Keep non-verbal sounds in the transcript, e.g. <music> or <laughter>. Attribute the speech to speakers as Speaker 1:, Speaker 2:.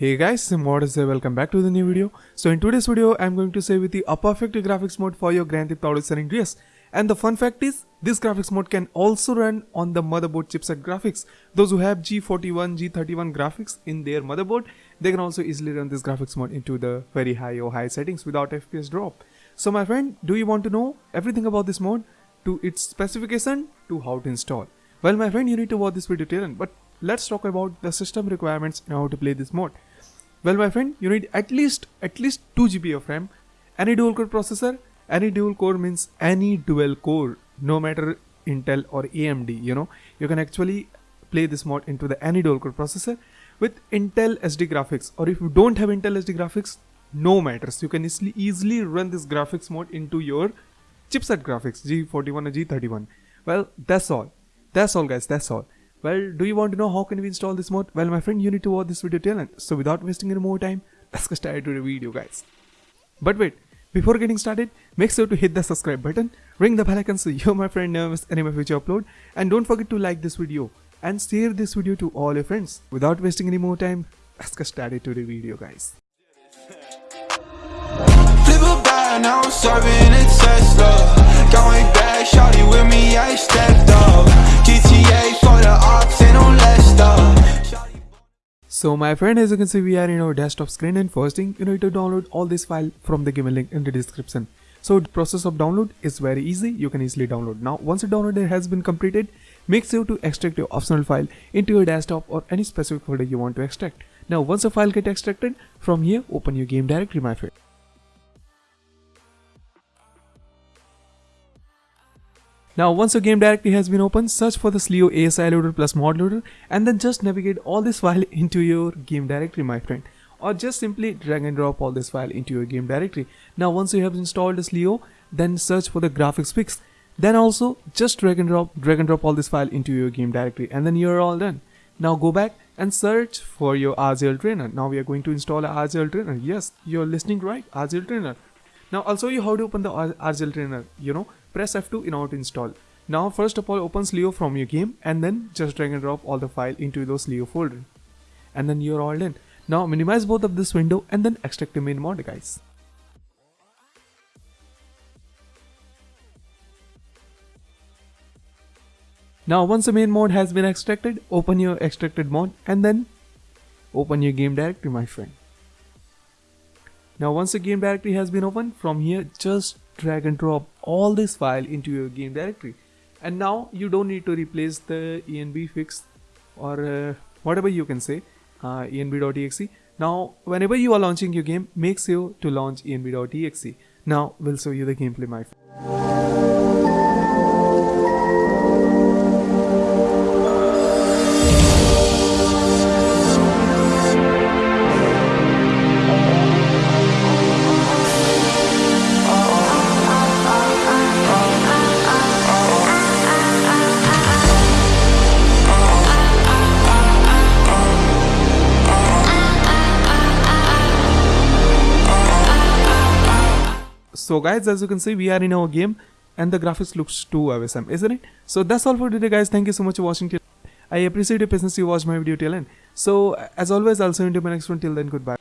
Speaker 1: Hey guys, is there? Welcome back to the new video. So in today's video, I'm going to say with the a perfect graphics mode for your Grand Theft Auto San Andreas. And the fun fact is, this graphics mode can also run on the motherboard chipset graphics. Those who have G41, G31 graphics in their motherboard, they can also easily run this graphics mode into the very high or high settings without FPS drop. So my friend, do you want to know everything about this mode? To its specification, to how to install. Well my friend, you need to watch this video till. But let's talk about the system requirements and how to play this mode. Well my friend, you need at least at least 2 GB of RAM, any dual core processor, any dual core means any dual core, no matter Intel or AMD, you know, you can actually play this mod into the any dual core processor with Intel HD graphics or if you don't have Intel HD graphics, no matters. You can easily easily run this graphics mod into your chipset graphics G41 or G31. Well, that's all. That's all guys, that's all. Well, do you want to know how can we install this mod? Well, my friend, you need to watch this video till end. So without wasting any more time, <laughs> let's get started to the video, guys. But wait, before getting started, make sure to hit the subscribe button, ring the bell icon so you, my friend, never miss any of my future upload, and don't forget to like this video and share this video to all your friends. Without wasting any more time, let's get started to the video, guys. So my friend as you can see we are in our desktop screen and first thing you need to download all this file from the given link in the description. So the process of download is very easy you can easily download. Now once the download has been completed make sure to extract your optional file into your desktop or any specific folder you want to extract. Now once the file get extracted from here open your game directory my friend. Now once your game directory has been opened, search for the CLEO ASI loader plus mod loader and then just navigate all this <laughs> file into your game directory my friend or just simply drag and drop all this file into your game directory. Now once you have installed the CLEO, then search for the graphics fix. Then also just drag and drop drag and drop all this file into your game directory and then you're all done. Now go back and search for your RGL trainer. Now we are going to install a RGL trainer. Yes, you're listening right, RGL trainer. Now I'll show you how to open the RGL trainer, you know, press F2 in order to install. Now first of all opens Leo from your game and then just drag and drop all the file into those Leo folder. And then you're all done. Now minimize both of this window and then extract the main mod guys. Now once the main mod has been extracted, open your extracted mod and then open your game directory my friend. Now once the game directory has been opened, from here just drag and drop all this file into your game directory. And now you don't need to replace the env fix or uh, whatever you can say, uh, env.exe. Now whenever you are launching your game, make sure to launch env.exe. Now we'll show you the gameplay my friend. So guys as you can see we are in our game and the graphics looks too awesome isn't it? So that's all for today guys. Thank you so much for watching till I appreciate your patience you watch my video till end. So as always I'll see you in my next one. Till then goodbye